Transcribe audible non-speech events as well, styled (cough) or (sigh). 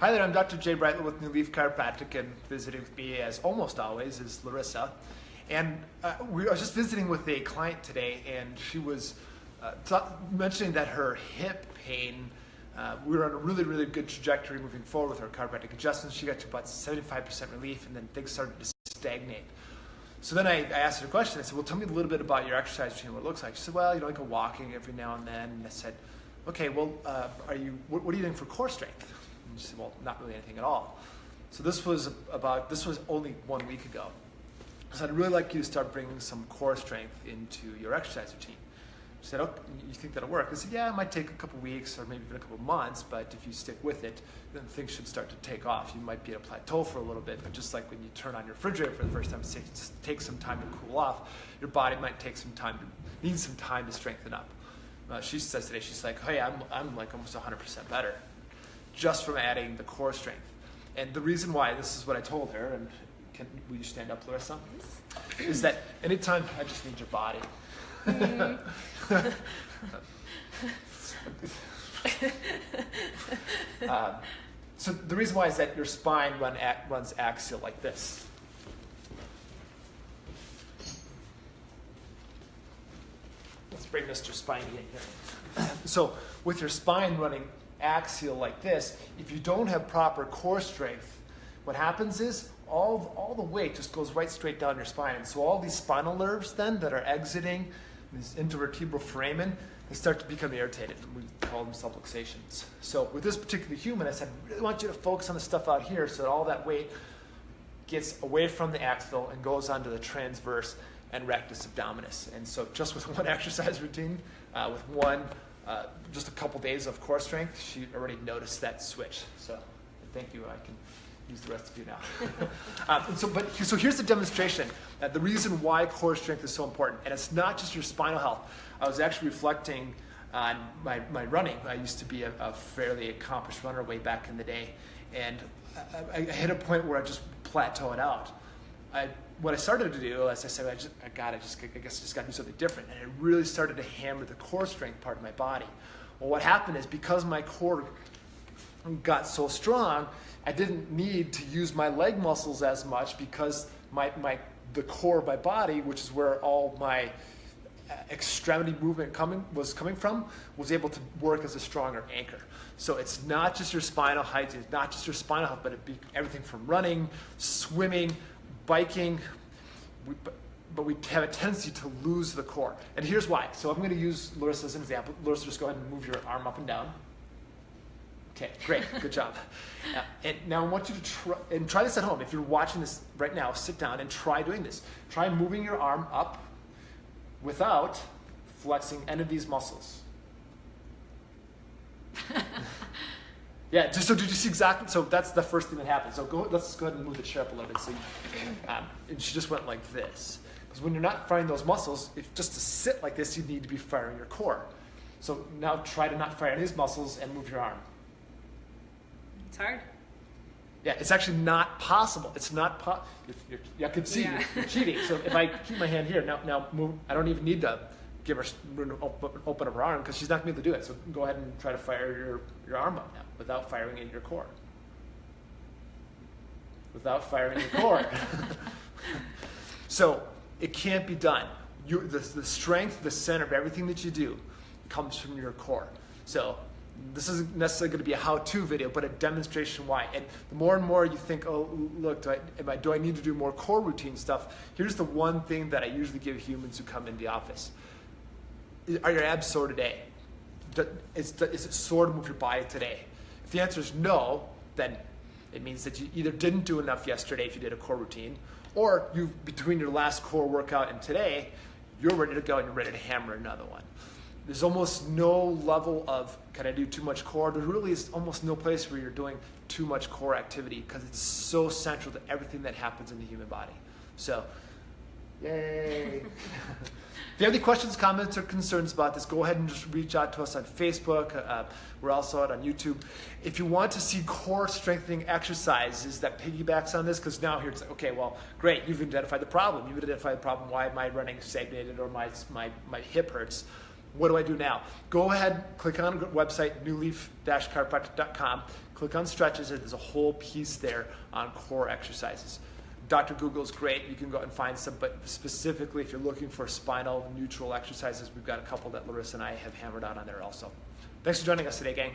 Hi there, I'm Dr. Jay Brightler with New Leaf Chiropractic, and visiting with me, as almost always, is Larissa. And uh, we, I was just visiting with a client today, and she was uh, mentioning that her hip pain, uh, we were on a really, really good trajectory moving forward with her chiropractic adjustments. She got to about 75% relief, and then things started to stagnate. So then I, I, asked her a question. I said, Well, tell me a little bit about your exercise routine, what it looks like. She said, Well, you know, like go walking every now and then. And I said, Okay, well, uh, are you, what, what are you doing for core strength? And she said, well, not really anything at all. So this was about, this was only one week ago. So I'd really like you to start bringing some core strength into your exercise routine. She said, oh, you think that'll work? I said, yeah, it might take a couple weeks or maybe even a couple months, but if you stick with it, then things should start to take off. You might be at a plateau for a little bit, but just like when you turn on your refrigerator for the first time, it takes some time to cool off. Your body might take some time, to, needs some time to strengthen up. Uh, she says today, she's like, hey, I'm, I'm like almost 100% better just from adding the core strength. And the reason why, this is what I told her, and can, will you stand up, Larissa? Yes. Is that anytime, I just need your body. Mm. (laughs) um, so the reason why is that your spine run, runs axial like this. Let's bring Mr. Spiney in here. So with your spine running axial like this, if you don't have proper core strength, what happens is all, all the weight just goes right straight down your spine. And so all these spinal nerves then that are exiting this intervertebral foramen, they start to become irritated. We call them subluxations. So with this particular human, I said, I really want you to focus on the stuff out here so that all that weight gets away from the axial and goes onto the transverse and rectus abdominis. And so just with (laughs) one exercise routine, uh, with one uh, just a couple days of core strength, she already noticed that switch. So thank you. I can use the rest of you now. um, (laughs) so, but so here's the demonstration. Uh, the reason why core strength is so important, and it's not just your spinal health. I was actually reflecting on my, my running. I used to be a, a fairly accomplished runner way back in the day, and I, I hit a point where I just plateaued out. I what I started to do, as I said, I just, I got, I just, I guess, I just got to do something different, and I really started to hammer the core strength part of my body. Well, what happened is because my core got so strong, I didn't need to use my leg muscles as much because my, my the core of my body, which is where all my uh, extremity movement coming was coming from, was able to work as a stronger anchor. So it's not just your spinal height, it's not just your spinal health, but it be everything from running, swimming, biking, we, but we have a tendency to lose the core. And here's why. So I'm going to use Larissa as an example. Larissa, just go ahead and move your arm up and down. Okay, great, (laughs) good job. Uh, and now I want you to try, and try this at home. If you're watching this right now, sit down and try doing this. Try moving your arm up without flexing any of these muscles. (laughs) Yeah, just so did you see exactly? So that's the first thing that happened. So go, let's go ahead and move the chair up a little bit. So, you, um, and she just went like this. Because when you're not firing those muscles, if just to sit like this, you need to be firing your core. So now try to not fire these muscles and move your arm. It's hard. Yeah, it's actually not possible. It's not po- I can see yeah. you're cheating. So if I keep my hand here, now, now move, I don't even need to give her open up her arm because she's not going to be able to do it. So go ahead and try to fire your, your arm up now without firing in your core. Without firing your core. (laughs) so it can't be done. You, the, the strength, the center of everything that you do comes from your core. So this isn't necessarily going to be a how-to video, but a demonstration why. And the more and more you think, oh, look, do I, I, do I need to do more core routine stuff? Here's the one thing that I usually give humans who come in the office. Are your abs sore today? Is, is it sore to move your body today? If the answer is no, then it means that you either didn't do enough yesterday if you did a core routine, or you between your last core workout and today, you're ready to go and you're ready to hammer another one. There's almost no level of can I do too much core? There really is almost no place where you're doing too much core activity because it's so central to everything that happens in the human body. So, yay. (laughs) If you have any questions, comments, or concerns about this, go ahead and just reach out to us on Facebook. Uh, we're also out on YouTube. If you want to see core strengthening exercises that piggybacks on this, because now here it's like, okay, well, great, you've identified the problem. You've identified the problem. Why am I running stagnated or my, my, my hip hurts? what do I do now? Go ahead, click on website, newleaf-chiropractic.com, click on stretches, and there's a whole piece there on core exercises. Dr. Google's great. You can go and find some, but specifically if you're looking for spinal neutral exercises, we've got a couple that Larissa and I have hammered out on there also. Thanks for joining us today, gang.